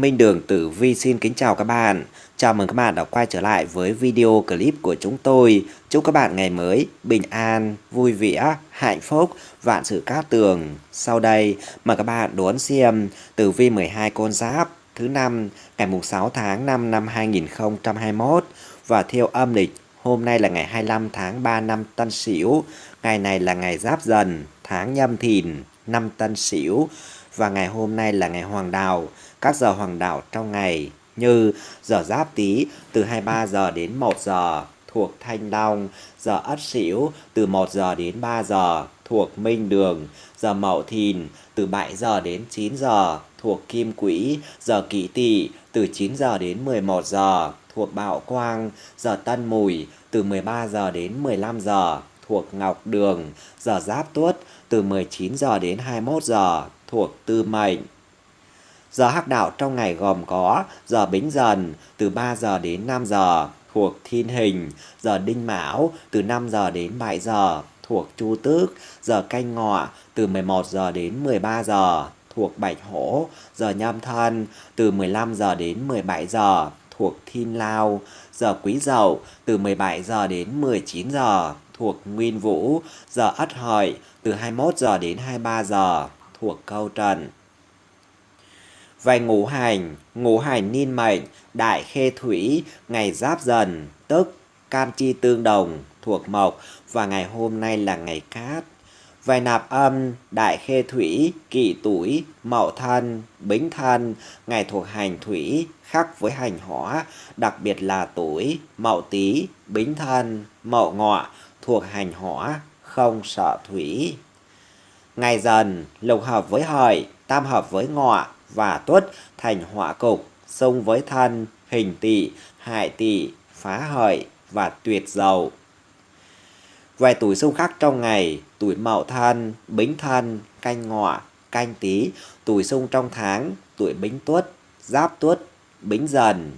Minh Đường Tử Vi xin kính chào các bạn. Chào mừng các bạn đã quay trở lại với video clip của chúng tôi. Chúc các bạn ngày mới bình an, vui vẻ, hạnh phúc, vạn sự cát tường. Sau đây, mời các bạn đón xem Tử Vi 12 con giáp thứ năm ngày 6 tháng 5 năm 2021 và theo âm lịch hôm nay là ngày 25 tháng 3 năm Tân Sửu, ngày này là ngày Giáp Dần, tháng Nhâm Thìn, năm Tân Sửu và ngày hôm nay là ngày Hoàng Đào. Các giờ Hoàng Đạo trong ngày như giờ Giáp Tý từ 23 giờ đến 1 giờ thuộc Thanh Long, giờ Ất Sửu từ 1 giờ đến 3 giờ thuộc Minh Đường, giờ Mậu Thìn từ 7 giờ đến 9 giờ thuộc Kim Quỹ, giờ Kỷ Tỵ từ 9 giờ đến 11 giờ thuộc Bạo Quang, giờ Tân Mùi từ 13 giờ đến 15 giờ thuộc Ngọc Đường, giờ Giáp Tuất từ 19 giờ đến 21 giờ thuộc Tư Mệnh. Giờ hắc đạo trong ngày gồm có giờ Bính Dần từ 3 giờ đến 5 giờ thuộc Thiên Hình, giờ Đinh Mão từ 5 giờ đến 7 giờ thuộc Chu Tước, giờ Canh Ngọ từ 11 giờ đến 13 giờ thuộc Bạch Hổ, giờ Nhâm Thân từ 15 giờ đến 17 giờ thuộc Thiên Lao, giờ Quý Dậu từ 17 giờ đến 19 giờ thuộc Nguyên Vũ, giờ Ất Hợi từ 21 giờ đến 23 giờ thuộc Câu Trần vài ngũ hành, ngũ hành niên mệnh, đại khê thủy, ngày giáp dần, tức cam chi tương đồng, thuộc mộc và ngày hôm nay là ngày cát. Vài nạp âm, đại khê thủy, kỷ tuổi, mậu thân, bính thân, ngày thuộc hành thủy, khác với hành hỏa, đặc biệt là tuổi, mậu tý, bính thân, mậu ngọ, thuộc hành hỏa, không sợ thủy. Ngày dần, lục hợp với hợi, tam hợp với ngọ và tuất thành họa cục, xung với thân, hình tỵ, hại tỵ, phá hợi và tuyệt dầu. Về tuổi xung khắc trong ngày, tuổi mậu thân, bính thân, canh ngọ, canh tý, tuổi xung trong tháng, tuổi bính tuất, giáp tuất, bính dần.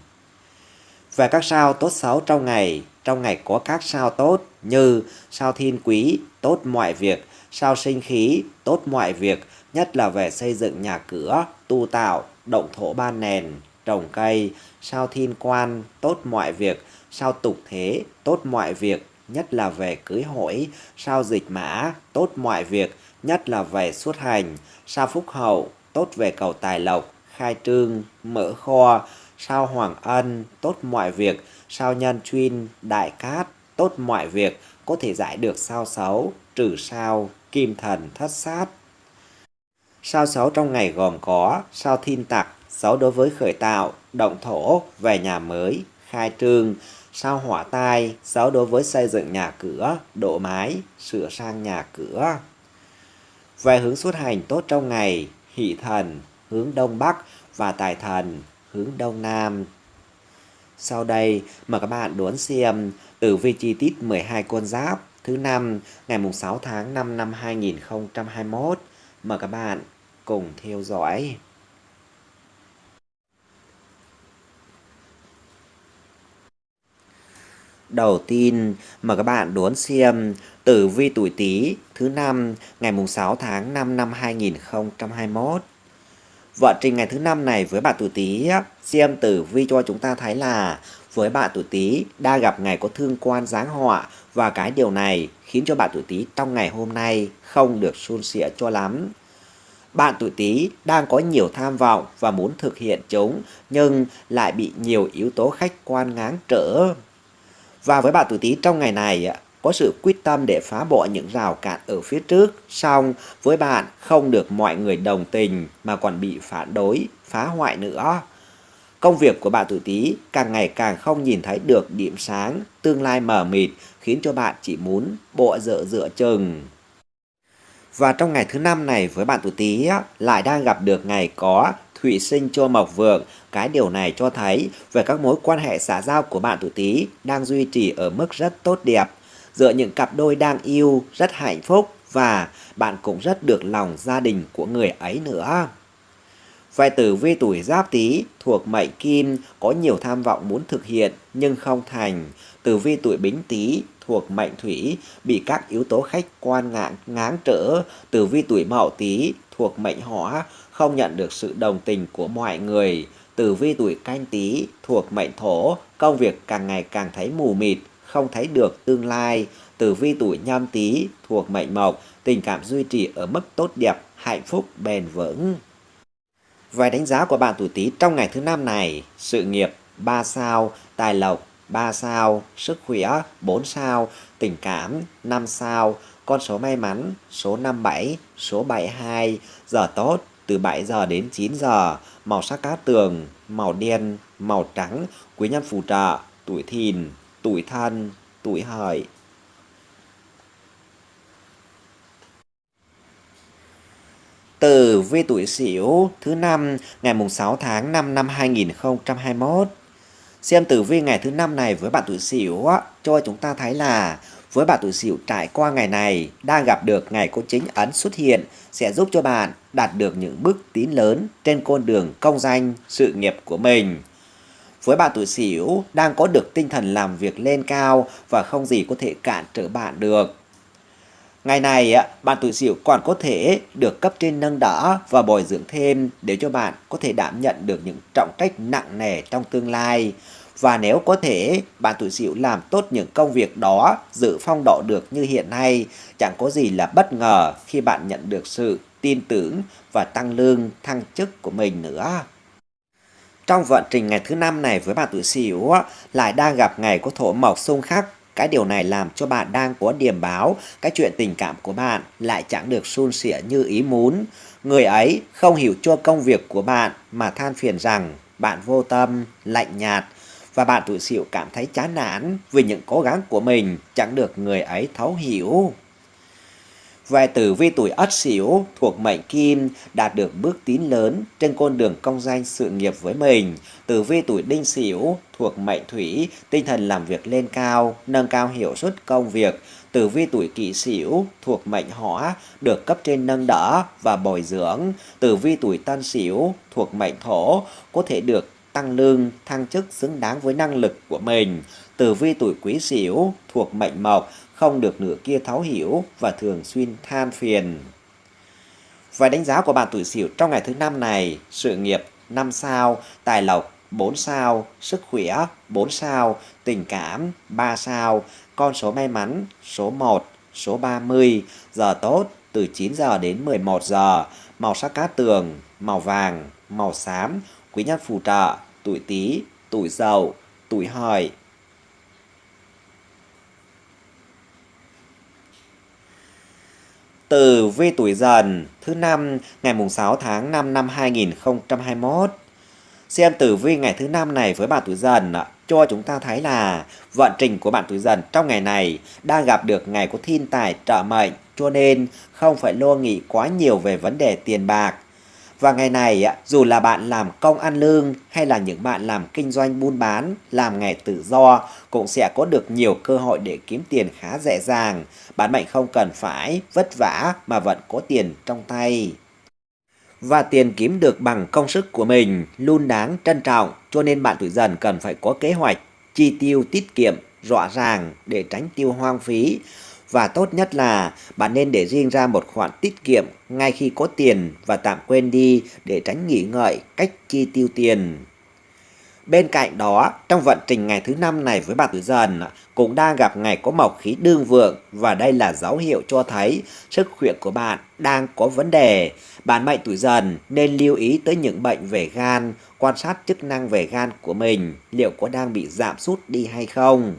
Về các sao tốt xấu trong ngày, trong ngày có các sao tốt như sao thiên quý, tốt mọi việc, sao sinh khí, tốt mọi việc, nhất là về xây dựng nhà cửa, tu tạo, động thổ ban nền, trồng cây, sao thiên quan, tốt mọi việc, sao tục thế, tốt mọi việc, nhất là về cưới hỏi, sao dịch mã, tốt mọi việc, nhất là về xuất hành, sao phúc hậu, tốt về cầu tài lộc, khai trương, mở kho, sao hoàng ân, tốt mọi việc, sao nhân chuyên, đại cát, tốt mọi việc, có thể giải được sao xấu, trừ sao, kim thần thất sát. Sao xấu trong ngày gồm có sao thiên tặc, xấu đối với khởi tạo, động thổ, về nhà mới, khai trương, sao hỏa tai, xấu đối với xây dựng nhà cửa, độ mái, sửa sang nhà cửa. Về hướng xuất hành tốt trong ngày, hỷ thần, hướng đông bắc và tài thần, hướng đông nam. Sau đây, mời các bạn đón xem tử vi chi tiết 12 con giáp thứ năm ngày 6 tháng 5 năm 2021. Mời các bạn cùng theo dõi. Đầu tiên, mời các bạn đón xem tử vi tuổi Tý thứ năm ngày mùng 6 tháng 5 năm 2021. Vận trình ngày thứ năm này với bạn tuổi Tý xem tử vi cho chúng ta thấy là với bạn tuổi Tý đa gặp ngày có thương quan giáng họa và cái điều này khiến cho bạn tuổi Tý trong ngày hôm nay không được suôn sẻ cho lắm. Bạn tuổi Tý đang có nhiều tham vọng và muốn thực hiện chúng nhưng lại bị nhiều yếu tố khách quan ngáng trở. Và với bạn tuổi Tý trong ngày này có sự quyết tâm để phá bỏ những rào cản ở phía trước, song với bạn không được mọi người đồng tình mà còn bị phản đối, phá hoại nữa. Công việc của bạn tuổi Tý càng ngày càng không nhìn thấy được điểm sáng, tương lai mờ mịt khiến cho bạn chỉ muốn bộ dựa dựa chừng. Và trong ngày thứ năm này với bạn tuổi Tý lại đang gặp được ngày có thủy sinh cho mộc vượng. Cái điều này cho thấy về các mối quan hệ xã giao của bạn tuổi Tý đang duy trì ở mức rất tốt đẹp. Giữa những cặp đôi đang yêu rất hạnh phúc và bạn cũng rất được lòng gia đình của người ấy nữa. Về tử vi tuổi giáp tý thuộc mệnh kim có nhiều tham vọng muốn thực hiện nhưng không thành. Tử vi tuổi bính tý thuộc mệnh thủy bị các yếu tố khách quan ngáng, ngáng trở. Tử vi tuổi mậu tý thuộc mệnh hỏa không nhận được sự đồng tình của mọi người. tử vi tuổi canh tý thuộc mệnh thổ, công việc càng ngày càng thấy mù mịt, không thấy được tương lai. Tử vi tuổi nhâm tý thuộc mệnh mộc, tình cảm duy trì ở mức tốt đẹp, hạnh phúc bền vững. Vài đánh giá của bạn tuổi Tý trong ngày thứ năm này, sự nghiệp 3 sao, tài lộc 3 sao, sức khỏe 4 sao, tình cảm 5 sao, con số may mắn số 57, số 72, giờ tốt từ 7 giờ đến 9 giờ, màu sắc cát tường, màu đen, màu trắng, quý nhân phù trợ, tuổi thìn, tuổi thân, tuổi hợi. Tử vi tuổi Sửu thứ năm ngày mùng 6 tháng 5 năm 2021. Xem tử vi ngày thứ năm này với bạn tuổi Sửu cho chúng ta thấy là với bạn tuổi Sửu trải qua ngày này đang gặp được ngày có chính ấn xuất hiện sẽ giúp cho bạn đạt được những bước tiến lớn trên con đường công danh sự nghiệp của mình. Với bạn tuổi Sửu đang có được tinh thần làm việc lên cao và không gì có thể cản trở bạn được. Ngày này, bạn tuổi Sửu còn có thể được cấp trên nâng đỡ và bồi dưỡng thêm để cho bạn có thể đảm nhận được những trọng trách nặng nề trong tương lai. Và nếu có thể, bạn tuổi Sửu làm tốt những công việc đó, giữ phong độ được như hiện nay, chẳng có gì là bất ngờ khi bạn nhận được sự tin tưởng và tăng lương, thăng chức của mình nữa. Trong vận trình ngày thứ năm này với bạn tuổi Sửu lại đang gặp ngày có thổ mộc xung khắc cái điều này làm cho bạn đang có điểm báo cái chuyện tình cảm của bạn lại chẳng được suôn sẻ như ý muốn. Người ấy không hiểu cho công việc của bạn mà than phiền rằng bạn vô tâm, lạnh nhạt và bạn tuổi sửu cảm thấy chán nản vì những cố gắng của mình chẳng được người ấy thấu hiểu. Về tử vi tuổi Ất Sửu thuộc mệnh Kim đạt được bước tiến lớn trên con đường công danh sự nghiệp với mình. Tử vi tuổi Đinh Sửu thuộc mệnh Thủy, tinh thần làm việc lên cao, nâng cao hiệu suất công việc. Tử vi tuổi Kỷ Sửu thuộc mệnh Hỏa, được cấp trên nâng đỡ và bồi dưỡng. Tử vi tuổi Tân Sửu thuộc mệnh Thổ, có thể được tăng lương, thăng chức xứng đáng với năng lực của mình. Tử vi tuổi Quý Sửu thuộc mệnh Mộc, không được nửa kia thấu hiểu và thường xuyên than phiền. Và đánh giá của bạn tuổi Sửu trong ngày thứ năm này, sự nghiệp 5 sao, tài lộc 4 sao, sức khỏe 4 sao, tình cảm 3 sao, con số may mắn số 1, số 30, giờ tốt từ 9 giờ đến 11 giờ, màu sắc cát tường, màu vàng, màu xám, quý nhân phù trợ, tuổi Tý, tuổi Dậu, tuổi Hợi. Tử vi tuổi dần thứ năm ngày mùng 6 tháng 5 năm 2021. Xem tử vi ngày thứ năm này với bạn tuổi dần cho chúng ta thấy là vận trình của bạn tuổi dần trong ngày này đang gặp được ngày có thiên tài trợ mệnh cho nên không phải lo nghĩ quá nhiều về vấn đề tiền bạc và ngày này, dù là bạn làm công ăn lương hay là những bạn làm kinh doanh buôn bán, làm nghề tự do cũng sẽ có được nhiều cơ hội để kiếm tiền khá dễ dàng. Bạn mệnh không cần phải vất vả mà vẫn có tiền trong tay. Và tiền kiếm được bằng công sức của mình luôn đáng trân trọng cho nên bạn tuổi dần cần phải có kế hoạch chi tiêu tiết kiệm rõ ràng để tránh tiêu hoang phí và tốt nhất là bạn nên để riêng ra một khoản tiết kiệm ngay khi có tiền và tạm quên đi để tránh nghĩ ngợi cách chi tiêu tiền. Bên cạnh đó, trong vận trình ngày thứ năm này với bạn tuổi dần cũng đang gặp ngày có mộc khí đương vượng và đây là dấu hiệu cho thấy sức khỏe của bạn đang có vấn đề. Bạn mệnh tuổi dần nên lưu ý tới những bệnh về gan, quan sát chức năng về gan của mình liệu có đang bị giảm sút đi hay không.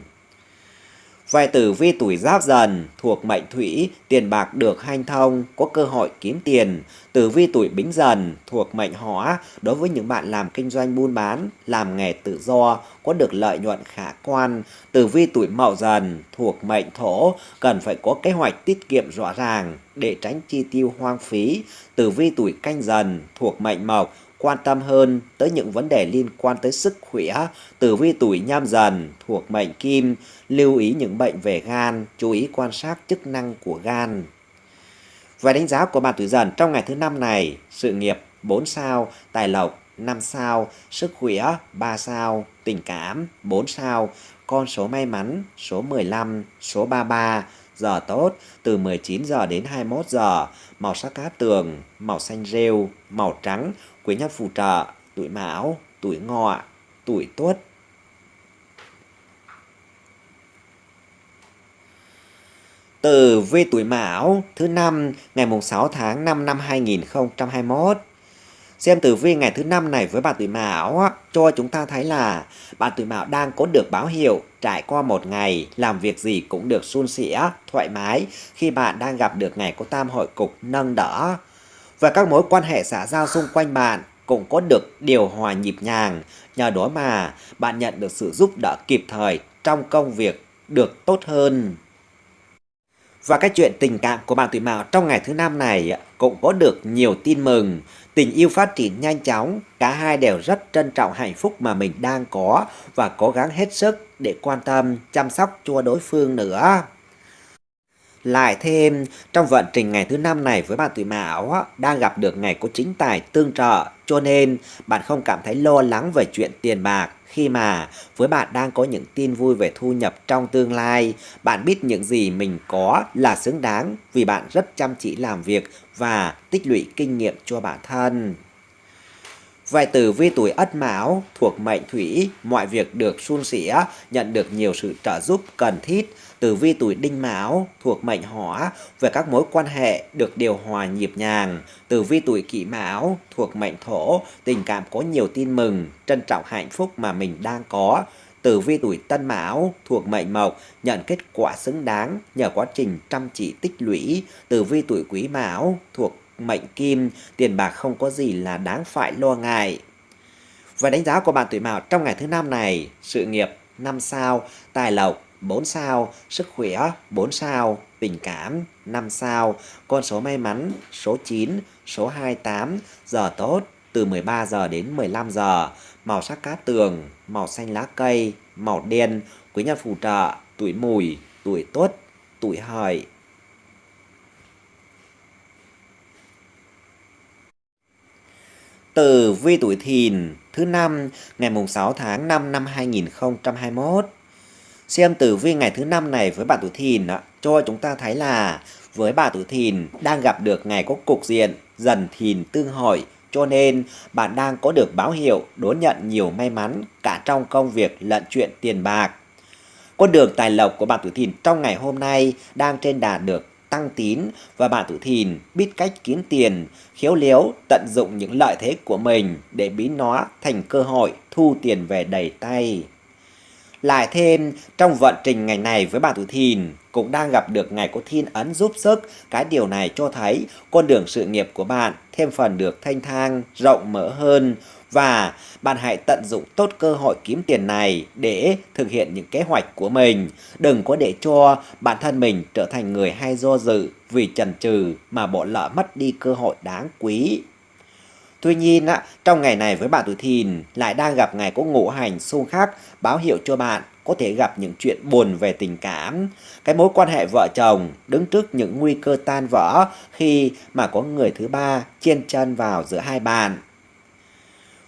Về tử vi tuổi giáp dần thuộc mệnh thủy, tiền bạc được hanh thông, có cơ hội kiếm tiền. Tử vi tuổi bính dần thuộc mệnh hỏa, đối với những bạn làm kinh doanh buôn bán, làm nghề tự do, có được lợi nhuận khả quan. Tử vi tuổi mậu dần thuộc mệnh thổ, cần phải có kế hoạch tiết kiệm rõ ràng để tránh chi tiêu hoang phí. Tử vi tuổi canh dần thuộc mệnh mộc, quan tâm hơn tới những vấn đề liên quan tới sức khỏe, tử vi tuổi nhâm dần thuộc mệnh kim, lưu ý những bệnh về gan, chú ý quan sát chức năng của gan. Về đánh giá của bạn tuổi dần trong ngày thứ năm này, sự nghiệp 4 sao, tài lộc 5 sao, sức khỏe 3 sao, tình cảm 4 sao, con số may mắn số 15, số 33, giờ tốt từ 19 giờ đến 21 giờ, màu sắc cát tường, màu xanh rêu, màu trắng, quý nhân phù trợ, tuổi mão, tuổi ngọ, tuổi tuất. Từ vi tuổi Mão thứ năm ngày mùng 6 tháng 5 năm 2021. Xem tử vi ngày thứ năm này với bạn tuổi Mão cho chúng ta thấy là bạn tuổi Mão đang có được báo hiệu trải qua một ngày làm việc gì cũng được suôn sẻ, thoải mái khi bạn đang gặp được ngày có tam hội cục nâng đỡ. Và các mối quan hệ xã giao xung quanh bạn cũng có được điều hòa nhịp nhàng, nhờ đó mà bạn nhận được sự giúp đỡ kịp thời trong công việc được tốt hơn. Và cái chuyện tình cảm của bạn tuổi Mão trong ngày thứ năm này cũng có được nhiều tin mừng. Tình yêu phát triển nhanh chóng, cả hai đều rất trân trọng hạnh phúc mà mình đang có và cố gắng hết sức để quan tâm, chăm sóc cho đối phương nữa. Lại thêm, trong vận trình ngày thứ năm này với bạn tuổi Mão đang gặp được ngày có chính tài tương trợ, cho nên bạn không cảm thấy lo lắng về chuyện tiền bạc khi mà với bạn đang có những tin vui về thu nhập trong tương lai. Bạn biết những gì mình có là xứng đáng vì bạn rất chăm chỉ làm việc và tích lũy kinh nghiệm cho bản thân. Vài từ vi tuổi ất mão thuộc mệnh thủy, mọi việc được suôn sẻ, nhận được nhiều sự trợ giúp cần thiết tử vi tuổi đinh mão thuộc mệnh hỏa, về các mối quan hệ được điều hòa nhịp nhàng. tử vi tuổi kỷ mão thuộc mệnh thổ, tình cảm có nhiều tin mừng, trân trọng hạnh phúc mà mình đang có. tử vi tuổi tân mão thuộc mệnh mộc, nhận kết quả xứng đáng nhờ quá trình chăm chỉ tích lũy. tử vi tuổi quý mão thuộc mệnh kim, tiền bạc không có gì là đáng phải lo ngại. Và đánh giá của bạn tuổi mão trong ngày thứ năm này, sự nghiệp năm sao, tài lộc 4 sao, sức khỏe 4 sao, tình cảm 5 sao, con số may mắn số 9, số 28, giờ tốt từ 13 giờ đến 15 giờ, màu sắc cát tường, màu xanh lá cây, màu đen, quý nhân phù trợ, tuổi mùi, tuổi tuất, tuổi hợi, Tử vi tuổi thìn thứ năm ngày mùng 6 tháng 5 năm 2021. Xem tử vi ngày thứ năm này với bạn tuổi thìn đó, cho chúng ta thấy là với bà tuổi thìn đang gặp được ngày có cục diện dần thìn tương hội cho nên bạn đang có được báo hiệu đón nhận nhiều may mắn cả trong công việc lẫn chuyện tiền bạc. Con đường tài lộc của bạn tuổi thìn trong ngày hôm nay đang trên đà được tăng tín và bạn tuổi thìn biết cách kiếm tiền, khéo léo tận dụng những lợi thế của mình để biến nó thành cơ hội thu tiền về đầy tay. Lại thêm, trong vận trình ngày này với bạn tuổi thìn cũng đang gặp được ngày có thiên ấn giúp sức. Cái điều này cho thấy con đường sự nghiệp của bạn thêm phần được thanh thang, rộng mở hơn. Và bạn hãy tận dụng tốt cơ hội kiếm tiền này để thực hiện những kế hoạch của mình. Đừng có để cho bản thân mình trở thành người hay do dự vì chần chừ mà bỏ lỡ mất đi cơ hội đáng quý. Tuy nhiên, trong ngày này với bạn tuổi thìn lại đang gặp ngày có ngũ hành xung khắc báo hiệu cho bạn có thể gặp những chuyện buồn về tình cảm. Cái mối quan hệ vợ chồng đứng trước những nguy cơ tan vỡ khi mà có người thứ ba chen chân vào giữa hai bạn.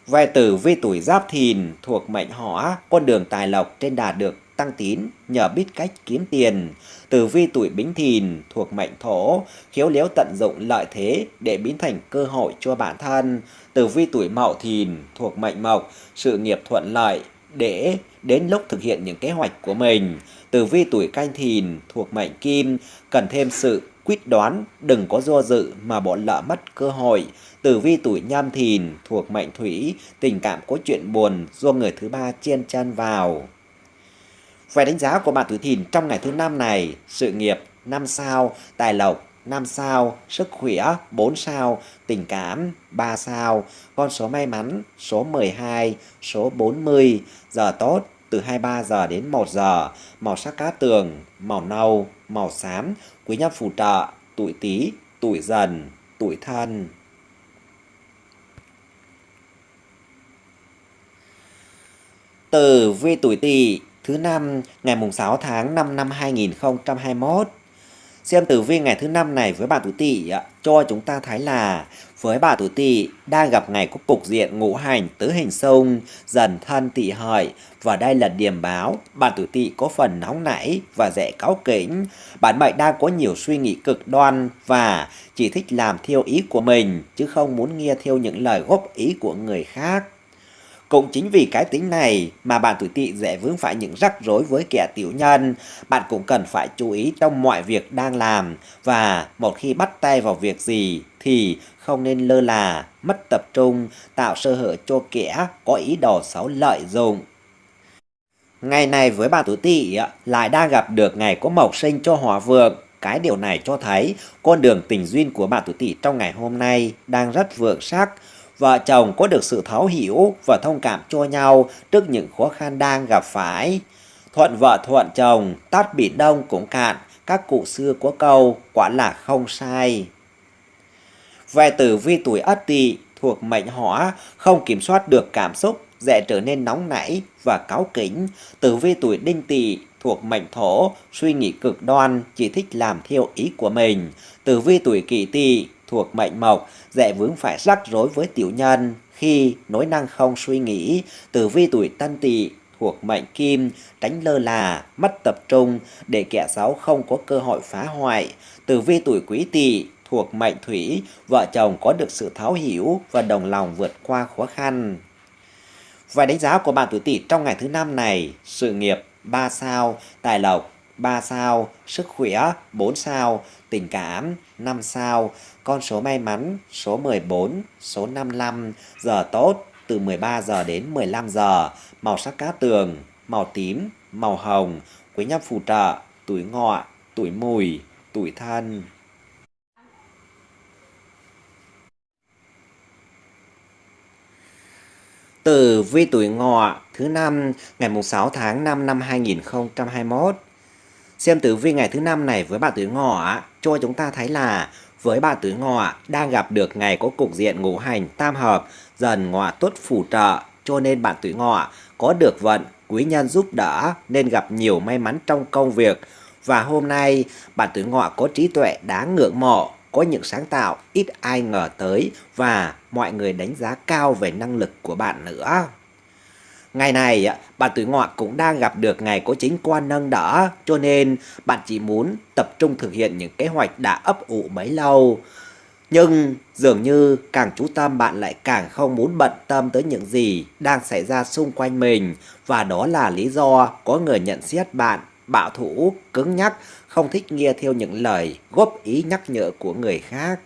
Về tử vi tuổi giáp thìn thuộc mệnh hỏa, con đường tài lộc trên đà được tăng tín nhờ biết cách kiếm tiền. Tử vi tuổi bính thìn thuộc mệnh thổ, khéo léo tận dụng lợi thế để biến thành cơ hội cho bản thân. Tử vi tuổi mậu thìn thuộc mệnh mộc, sự nghiệp thuận lợi để đến lúc thực hiện những kế hoạch của mình. Tử vi tuổi canh thìn thuộc mệnh kim, cần thêm sự quyết đoán, đừng có do dự mà bỏ lỡ mất cơ hội. Tử vi tuổi nhâm thìn thuộc mệnh thủy, tình cảm có chuyện buồn do người thứ ba chen chân vào. Về đánh giá của bạn tuổi thìn trong ngày thứ năm này, sự nghiệp 5 sao, tài lộc 5 sao, sức khỏe 4 sao, tình cảm 3 sao, con số may mắn số 12, số 40, giờ tốt từ 23 giờ đến 1 giờ, màu sắc cá tường, màu nâu, màu xám, quý nhân phù trợ, tuổi tý, tuổi dần, tuổi thân. Tử vi tuổi tỵ thứ năm, ngày mùng 6 tháng 5 năm 2021. Xem tử vi ngày thứ năm này với bạn tuổi Tỵ cho chúng ta thấy là với bà tuổi Tỵ đang gặp ngày có cục diện ngũ hành tứ hình sông, dần thân Tỵ hợi và đây là điểm báo bạn tuổi Tỵ có phần nóng nảy và dễ cáu kỉnh. Bản mệnh đang có nhiều suy nghĩ cực đoan và chỉ thích làm theo ý của mình, chứ không muốn nghe theo những lời góp ý của người khác. Cũng chính vì cái tính này mà bạn tuổi tỵ dễ vướng phải những rắc rối với kẻ tiểu nhân. Bạn cũng cần phải chú ý trong mọi việc đang làm và một khi bắt tay vào việc gì thì không nên lơ là, mất tập trung, tạo sơ hở cho kẻ có ý đồ xấu lợi dụng. Ngày này với bạn tuổi tỵ lại đang gặp được ngày có mộc sinh cho hỏa vượng. Cái điều này cho thấy con đường tình duyên của bạn tuổi tỵ trong ngày hôm nay đang rất vượng sắc. Vợ chồng có được sự thấu hiểu và thông cảm cho nhau trước những khó khăn đang gặp phải. Thuận vợ thuận chồng, tát biển đông cũng cạn, các cụ xưa có câu quả là không sai. Về tử vi tuổi ất tỵ thuộc mệnh hỏa không kiểm soát được cảm xúc dễ trở nên nóng nảy và cáu kính. Tử vi tuổi đinh tỵ thuộc mệnh thổ, suy nghĩ cực đoan, chỉ thích làm theo ý của mình. Tử vi tuổi kỷ tỵ thuộc mệnh mộc, dễ vướng phải rắc rối với tiểu nhân khi nối năng không suy nghĩ. Tử vi tuổi tân tỵ thuộc mệnh kim, tránh lơ là, mất tập trung để kẻ xấu không có cơ hội phá hoại. Tử vi tuổi quý tỵ thuộc mệnh thủy, vợ chồng có được sự thấu hiểu và đồng lòng vượt qua khó khăn. Vài đánh giá của bạn tuổi Tỵ trong ngày thứ năm này, sự nghiệp 3 sao, tài lộc 3 sao, sức khỏe 4 sao, tình cảm 5 sao, con số may mắn số 14, số 55, giờ tốt từ 13 giờ đến 15 giờ, màu sắc cá tường, màu tím, màu hồng, quý nhân phù trợ, tuổi ngọ, tuổi mùi, tuổi thân. Từ vi tuổi ngọ thứ năm ngày 6 tháng 5 năm 2021. Xem tử vi ngày thứ năm này với bạn tuổi ngọ cho chúng ta thấy là với bạn tuổi ngọ đang gặp được ngày có cục diện ngũ hành tam hợp, dần ngọ tuất phù trợ. Cho nên bạn tuổi ngọ có được vận, quý nhân giúp đỡ nên gặp nhiều may mắn trong công việc. Và hôm nay, bạn tuổi ngọ có trí tuệ đáng ngưỡng mộ, có những sáng tạo ít ai ngờ tới và mọi người đánh giá cao về năng lực của bạn nữa. Ngày này, bạn tuổi ngọ cũng đang gặp được ngày có chính quan nâng đỡ, cho nên bạn chỉ muốn tập trung thực hiện những kế hoạch đã ấp ủ mấy lâu. Nhưng dường như càng chú tâm bạn lại càng không muốn bận tâm tới những gì đang xảy ra xung quanh mình và đó là lý do có người nhận xét bạn bạo thủ, cứng nhắc, không thích nghe theo những lời góp ý nhắc nhở của người khác.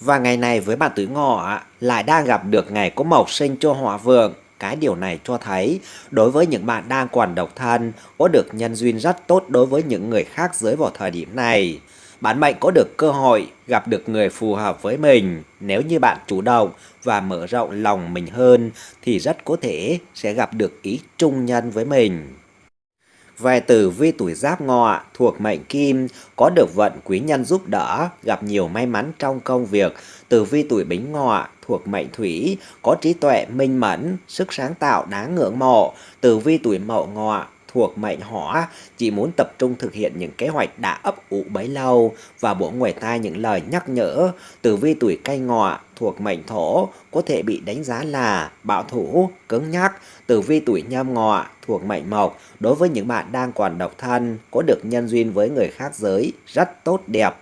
Và ngày này với bạn tuổi ngọ lại đang gặp được ngày có mộc sinh cho hỏa vượng. Cái điều này cho thấy, đối với những bạn đang còn độc thân, có được nhân duyên rất tốt đối với những người khác giới vào thời điểm này. bạn mệnh có được cơ hội gặp được người phù hợp với mình. Nếu như bạn chủ động và mở rộng lòng mình hơn, thì rất có thể sẽ gặp được ý trung nhân với mình. Về tử vi tuổi giáp ngọ thuộc mệnh kim có được vận quý nhân giúp đỡ, gặp nhiều may mắn trong công việc. Tử vi tuổi bính ngọ thuộc mệnh thủy có trí tuệ minh mẫn, sức sáng tạo đáng ngưỡng mộ. Tử vi tuổi mậu ngọ thuộc mệnh hỏa chỉ muốn tập trung thực hiện những kế hoạch đã ấp ủ bấy lâu và bổ ngoài tai những lời nhắc nhở. Tử vi tuổi canh ngọ thuộc mệnh thổ có thể bị đánh giá là bạo thủ, cứng nhắc. Tử vi tuổi nhâm ngọ thuộc mệnh mộc đối với những bạn đang còn độc thân có được nhân duyên với người khác giới rất tốt đẹp.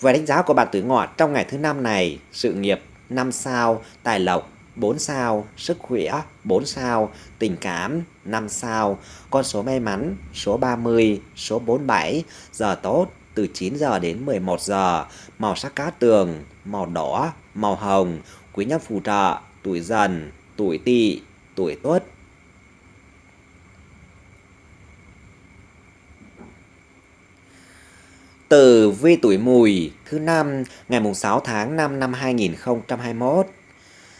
Về đánh giá của bạn tuổi ngọ trong ngày thứ năm này, sự nghiệp 5 sao, tài lộc 4 sao, sức khỏe 4 sao, tình cảm 5 sao, con số may mắn số 30, số 47, giờ tốt từ 9 giờ đến 11 giờ, màu sắc cá tường, màu đỏ, màu hồng, quý nhân phù trợ, tuổi dần, tuổi tỵ, tuổi tuất. Từ vi tuổi mùi thứ năm ngày mùng 6 tháng 5 năm 2021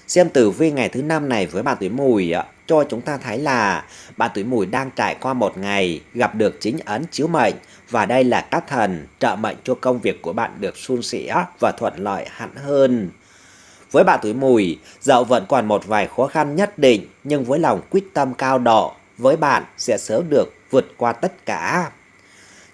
Xem tử vi ngày thứ năm này với bạn tuổi mùi ạ cho chúng ta thấy là bạn tuổi mùi đang trải qua một ngày gặp được chính ấn chiếu mệnh và đây là các thần trợ mệnh cho công việc của bạn được suôn sẻ và thuận lợi hẳn hơn. Với bạn tuổi mùi, dạo vẫn còn một vài khó khăn nhất định nhưng với lòng quyết tâm cao độ, với bạn sẽ sớm được vượt qua tất cả.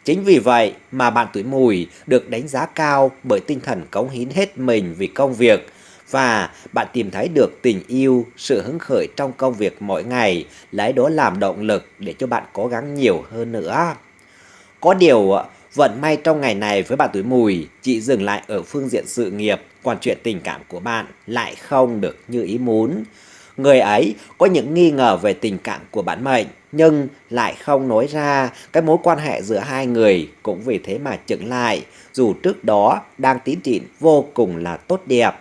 Chính vì vậy mà bạn tuổi mùi được đánh giá cao bởi tinh thần cống hiến hết mình vì công việc, và bạn tìm thấy được tình yêu, sự hứng khởi trong công việc mỗi ngày, lấy đó làm động lực để cho bạn cố gắng nhiều hơn nữa. Có điều, vận may trong ngày này với bạn tuổi mùi chỉ dừng lại ở phương diện sự nghiệp, còn chuyện tình cảm của bạn lại không được như ý muốn. Người ấy có những nghi ngờ về tình cảm của bản mệnh nhưng lại không nói ra cái mối quan hệ giữa hai người cũng vì thế mà chững lại dù trước đó đang tiến triển vô cùng là tốt đẹp.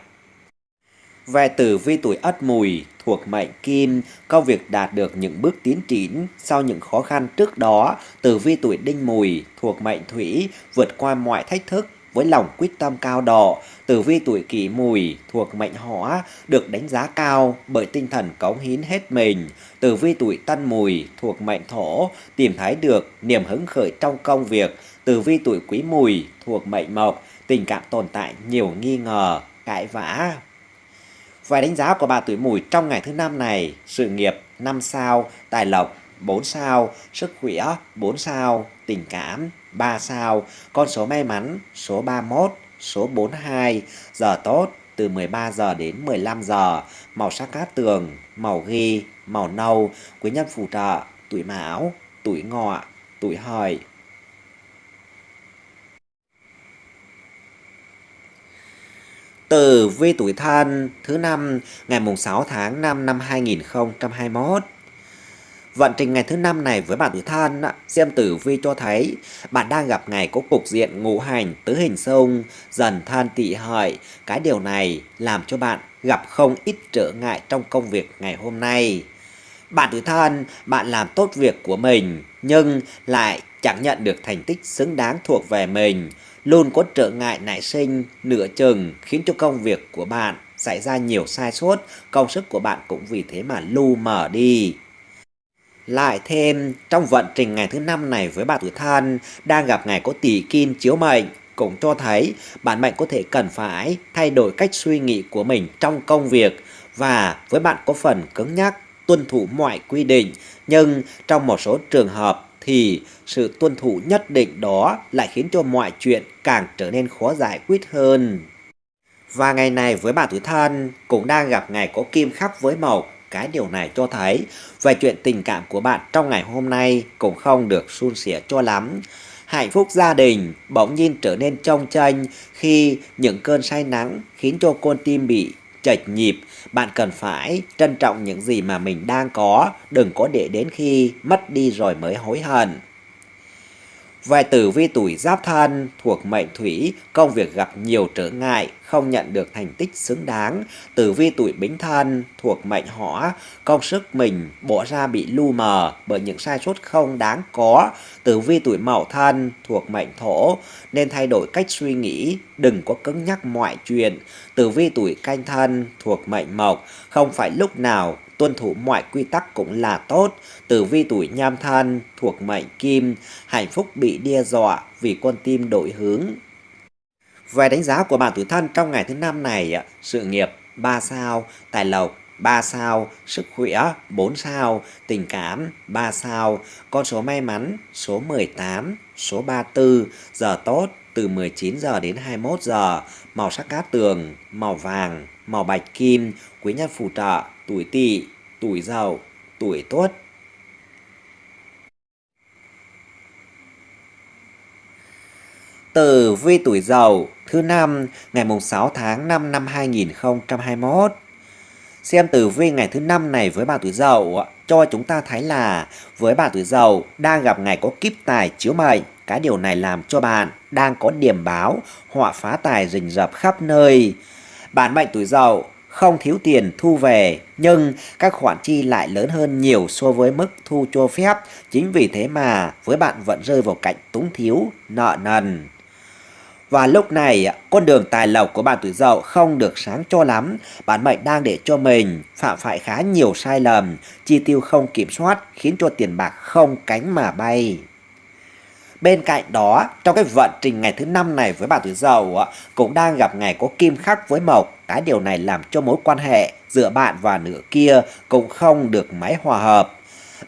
Về tử vi tuổi ất mùi thuộc mệnh kim, công việc đạt được những bước tiến triển sau những khó khăn trước đó. Tử vi tuổi đinh mùi thuộc mệnh thủy vượt qua mọi thách thức với lòng quyết tâm cao độ. Tử vi tuổi kỷ mùi thuộc mệnh hỏa được đánh giá cao bởi tinh thần cống hiến hết mình. Tử vi tuổi tân mùi thuộc mệnh thổ tìm thấy được niềm hứng khởi trong công việc. Tử vi tuổi quý mùi thuộc mệnh mộc tình cảm tồn tại nhiều nghi ngờ, cãi vã, Vài đánh giá của bà tuổi mùi trong ngày thứ năm này, sự nghiệp 5 sao, tài lộc 4 sao, sức khỏe 4 sao, tình cảm 3 sao, con số may mắn số 31, số 42, giờ tốt từ 13 giờ đến 15 giờ, màu sắc cát tường, màu ghi, màu nâu, quý nhân phù trợ, tuổi mão, tuổi ngọ, tuổi hợi, Tử vi tuổi thân thứ năm ngày mùng 6 tháng 5 năm 2021. Vận trình ngày thứ năm này với bạn tuổi thân, xem tử vi cho thấy bạn đang gặp ngày có cục diện ngũ hành tứ hình xung, dần thân tỵ hợi. Cái điều này làm cho bạn gặp không ít trở ngại trong công việc ngày hôm nay. Bạn tuổi thân, bạn làm tốt việc của mình nhưng lại chẳng nhận được thành tích xứng đáng thuộc về mình luôn có trở ngại nảy sinh nửa chừng khiến cho công việc của bạn xảy ra nhiều sai sót, công sức của bạn cũng vì thế mà lu mờ đi. Lại thêm, trong vận trình ngày thứ năm này với bạn tuổi thân đang gặp ngày có tỷ kim chiếu mệnh, cũng cho thấy bạn mệnh có thể cần phải thay đổi cách suy nghĩ của mình trong công việc và với bạn có phần cứng nhắc, tuân thủ mọi quy định, nhưng trong một số trường hợp thì sự tuân thủ nhất định đó lại khiến cho mọi chuyện càng trở nên khó giải quyết hơn. Và ngày này với bà tuổi thân cũng đang gặp ngày có kim khắc với mộc. Cái điều này cho thấy về chuyện tình cảm của bạn trong ngày hôm nay cũng không được suôn sẻ cho lắm. Hạnh phúc gia đình bỗng nhiên trở nên trong tranh khi những cơn say nắng khiến cho con tim bị chệch nhịp, bạn cần phải trân trọng những gì mà mình đang có, đừng có để đến khi mất đi rồi mới hối hận. Về tử vi tuổi giáp thân thuộc mệnh thủy, công việc gặp nhiều trở ngại, không nhận được thành tích xứng đáng. Tử vi tuổi bính thân thuộc mệnh hỏa, công sức mình bỏ ra bị lu mờ bởi những sai sót không đáng có. Tử vi tuổi mậu thân thuộc mệnh thổ, nên thay đổi cách suy nghĩ, đừng có cứng nhắc mọi chuyện. Tử vi tuổi canh thân thuộc mệnh mộc, không phải lúc nào tuân thủ mọi quy tắc cũng là tốt. Tử vi tuổi nhâm thân thuộc mệnh kim, hạnh phúc bị đe dọa vì con tim đổi hướng. Về đánh giá của bạn tuổi thân trong ngày thứ năm này, sự nghiệp 3 sao, tài lộc 3 sao, sức khỏe 4 sao, tình cảm 3 sao, con số may mắn số 18, số 34, giờ tốt từ 19 giờ đến 21 giờ, màu sắc cát tường, màu vàng, màu bạch kim, quý nhân phù trợ, tuổi tỵ, tuổi dậu, tuổi tuất. Tử vi tuổi dậu thứ năm ngày mùng 6 tháng 5 năm 2021. Xem tử vi ngày thứ năm này với bà tuổi dậu cho chúng ta thấy là với bà tuổi dậu đang gặp ngày có kiếp tài chiếu mệnh. Cái điều này làm cho bạn đang có điểm báo họa phá tài rình rập khắp nơi. Bản mệnh tuổi dậu không thiếu tiền thu về nhưng các khoản chi lại lớn hơn nhiều so với mức thu cho phép. Chính vì thế mà với bạn vẫn rơi vào cảnh túng thiếu, nợ nần. Và lúc này, con đường tài lộc của bạn tuổi dậu không được sáng cho lắm. Bản mệnh đang để cho mình phạm phải khá nhiều sai lầm, chi tiêu không kiểm soát khiến cho tiền bạc không cánh mà bay. Bên cạnh đó, trong cái vận trình ngày thứ năm này với bạn tuổi dậu cũng đang gặp ngày có kim khắc với mộc. Cái điều này làm cho mối quan hệ giữa bạn và nửa kia cũng không được máy hòa hợp.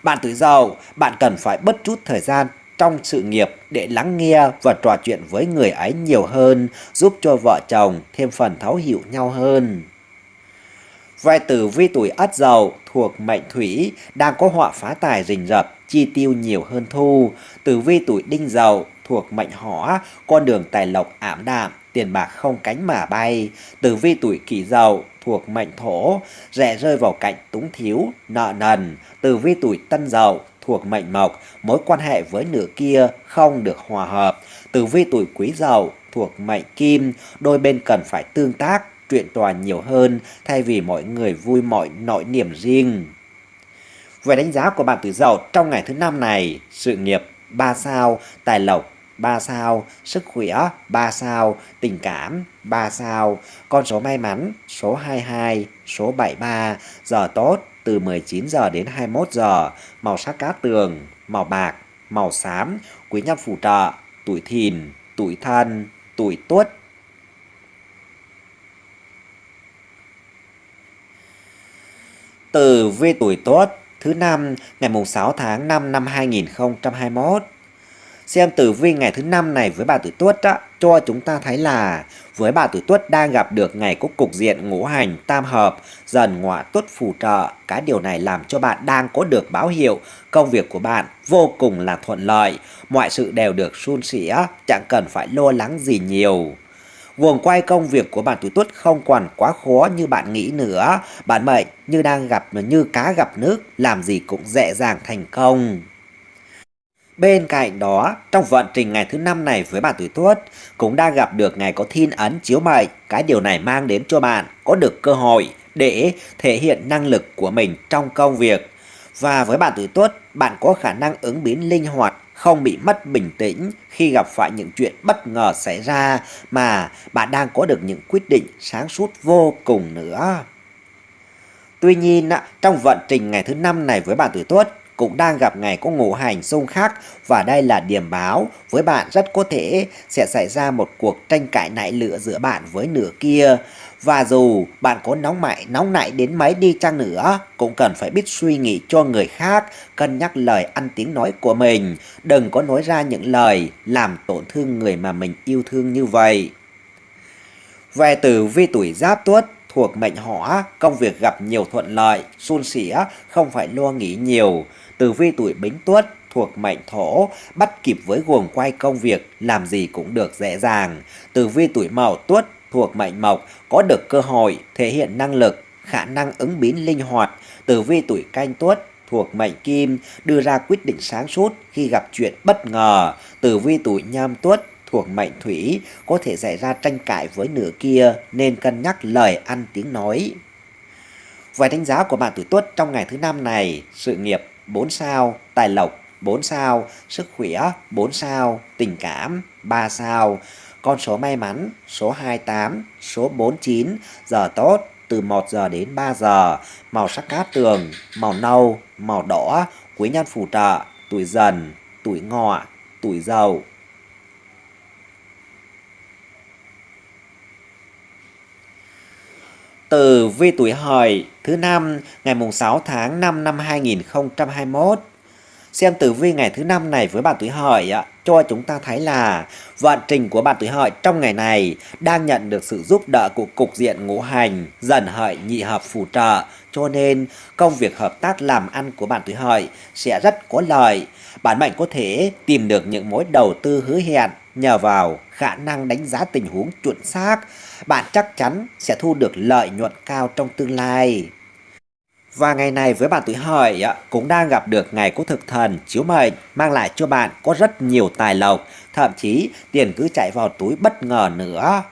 Bạn tuổi dậu, bạn cần phải bất chút thời gian trong sự nghiệp để lắng nghe và trò chuyện với người ấy nhiều hơn, giúp cho vợ chồng thêm phần thấu hiểu nhau hơn. vai tử vi tuổi ất dậu thuộc mệnh thủy đang có họa phá tài rình rập, chi tiêu nhiều hơn thu. Tử vi tuổi đinh dậu thuộc mệnh hỏa, con đường tài lộc ảm đạm, tiền bạc không cánh mà bay. Tử vi tuổi kỷ dậu thuộc mệnh thổ, rẻ rơi vào cạnh túng thiếu, nợ nần. Tử vi tuổi tân dậu thuộc mệnh mộc, mối quan hệ với nửa kia không được hòa hợp. Tử vi tuổi quý dậu thuộc mệnh kim, đôi bên cần phải tương tác, chuyện trò nhiều hơn thay vì mọi người vui mọi nỗi niềm riêng. Về đánh giá của bạn tuổi dậu trong ngày thứ năm này, sự nghiệp 3 sao, tài lộc 3 sao, sức khỏe 3 sao, tình cảm 3 sao, con số may mắn số 22, số 73, giờ tốt từ 19 giờ đến 21 giờ, màu sắc cát tường, màu bạc, màu xám, quý nhân phù trợ, tuổi thìn, tuổi thân, tuổi tuất. Từ vi tuổi tuất thứ năm ngày mùng 6 tháng 5 năm 2021. Xem tử vi ngày thứ năm này với bà tuổi Tuất á, cho chúng ta thấy là với bà tuổi Tuất đang gặp được ngày có cục diện ngũ hành tam hợp, dần ngọa tuất phù trợ. Cái điều này làm cho bạn đang có được báo hiệu công việc của bạn vô cùng là thuận lợi, mọi sự đều được suôn sẻ, chẳng cần phải lo lắng gì nhiều. Guồng quay công việc của bạn tuổi tuất không còn quá khó như bạn nghĩ nữa. Bạn mệnh như đang gặp như cá gặp nước, làm gì cũng dễ dàng thành công. Bên cạnh đó, trong vận trình ngày thứ năm này với bạn tuổi tuất cũng đang gặp được ngày có thiên ấn chiếu mệnh. Cái điều này mang đến cho bạn có được cơ hội để thể hiện năng lực của mình trong công việc. Và với bạn tuổi tuất, bạn có khả năng ứng biến linh hoạt không bị mất bình tĩnh khi gặp phải những chuyện bất ngờ xảy ra mà bạn đang có được những quyết định sáng suốt vô cùng nữa. Tuy nhiên, trong vận trình ngày thứ năm này với bạn tuổi tuất cũng đang gặp ngày có ngũ hành xung khắc và đây là điểm báo với bạn rất có thể sẽ xảy ra một cuộc tranh cãi nảy lửa giữa bạn với nửa kia. Và dù bạn có nóng mại nóng nảy đến mấy đi chăng nữa, cũng cần phải biết suy nghĩ cho người khác, cân nhắc lời ăn tiếng nói của mình. Đừng có nói ra những lời làm tổn thương người mà mình yêu thương như vậy. Về từ vi tuổi giáp tuất thuộc mệnh hỏa, công việc gặp nhiều thuận lợi, suôn sẻ, không phải lo nghĩ nhiều. Từ vi tuổi bính tuất thuộc mệnh thổ, bắt kịp với guồng quay công việc, làm gì cũng được dễ dàng. Từ vi tuổi mậu tuất thuộc mệnh mộc có được cơ hội thể hiện năng lực, khả năng ứng biến linh hoạt. Tử vi tuổi canh tuất thuộc mệnh kim đưa ra quyết định sáng suốt khi gặp chuyện bất ngờ. Tử vi tuổi nhâm tuất thuộc mệnh thủy có thể xảy ra tranh cãi với nửa kia nên cân nhắc lời ăn tiếng nói. Vài đánh giá của bạn tuổi tuất trong ngày thứ năm này, sự nghiệp 4 sao, tài lộc 4 sao, sức khỏe 4 sao, tình cảm 3 sao. Con số may mắn số 28, số 49, giờ tốt từ 1 giờ đến 3 giờ, màu sắc cát tường, màu nâu, màu đỏ, quý nhân phù trợ, tuổi dần, tuổi ngọ, tuổi dậu. Từ vi tuổi hợi, thứ năm, ngày mùng 6 tháng 5 năm 2021 xem tử vi ngày thứ năm này với bạn tuổi hợi ạ, cho chúng ta thấy là vận trình của bạn tuổi hợi trong ngày này đang nhận được sự giúp đỡ của cục diện ngũ hành, dần hợi nhị hợp phù trợ. Cho nên, công việc hợp tác làm ăn của bạn tuổi hợi sẽ rất có lợi. Bạn mệnh có thể tìm được những mối đầu tư hứa hẹn nhờ vào khả năng đánh giá tình huống chuẩn xác bạn chắc chắn sẽ thu được lợi nhuận cao trong tương lai và ngày này với bạn tuổi hợi cũng đang gặp được ngày của thực thần chiếu mệnh mang lại cho bạn có rất nhiều tài lộc, thậm chí tiền cứ chạy vào túi bất ngờ nữa.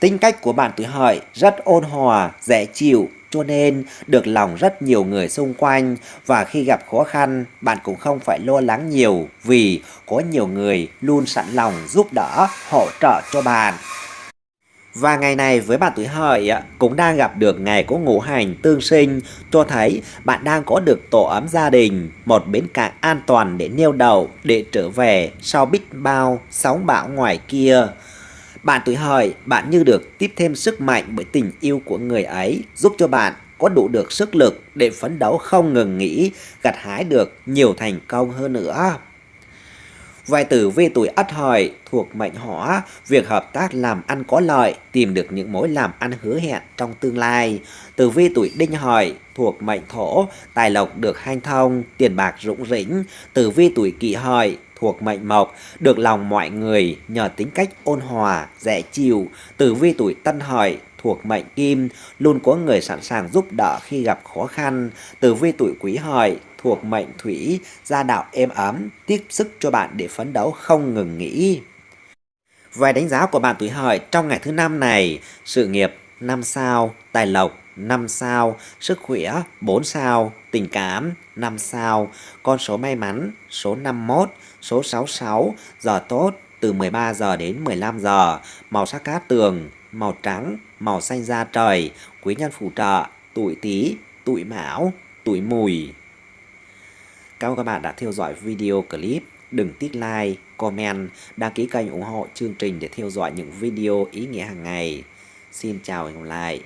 Tính cách của bạn tuổi hợi rất ôn hòa, dễ chịu cho nên được lòng rất nhiều người xung quanh và khi gặp khó khăn bạn cũng không phải lo lắng nhiều vì có nhiều người luôn sẵn lòng giúp đỡ, hỗ trợ cho bạn. Và ngày này với bạn tuổi hợi cũng đang gặp được ngày có ngũ hành tương sinh cho thấy bạn đang có được tổ ấm gia đình, một bến cảng an toàn để neo đậu, để trở về sau biết bao sóng bão ngoài kia. Bạn tuổi hợi, bạn như được tiếp thêm sức mạnh bởi tình yêu của người ấy, giúp cho bạn có đủ được sức lực để phấn đấu không ngừng nghỉ, gặt hái được nhiều thành công hơn nữa. Vài tử vi tuổi ất hợi thuộc mệnh hỏa, việc hợp tác làm ăn có lợi, tìm được những mối làm ăn hứa hẹn trong tương lai. Tử vi tuổi đinh hợi thuộc mệnh thổ, tài lộc được hanh thông, tiền bạc rủng rỉnh. Tử vi tuổi kỷ hợi thuộc mệnh mộc, được lòng mọi người nhờ tính cách ôn hòa, dễ chịu. Tử vi tuổi tân hợi thuộc mệnh kim, luôn có người sẵn sàng giúp đỡ khi gặp khó khăn. Tử vi tuổi quý hợi thuộc mệnh thủy, gia đạo êm ấm, tiếp sức cho bạn để phấn đấu không ngừng nghỉ. Về đánh giá của bạn tuổi hợi trong ngày thứ năm này, sự nghiệp 5 sao, tài lộc 5 sao, sức khỏe 4 sao, tình cảm 5 sao, con số may mắn số 51, số 66, giờ tốt từ 13 giờ đến 15 giờ, màu sắc cát tường, màu trắng, màu xanh da trời, quý nhân phù trợ, tuổi tí, tuổi mão, tuổi mùi. Cảm ơn các bạn đã theo dõi video clip. Đừng tích like, comment, đăng ký kênh ủng hộ chương trình để theo dõi những video ý nghĩa hàng ngày. Xin chào và hẹn gặp lại.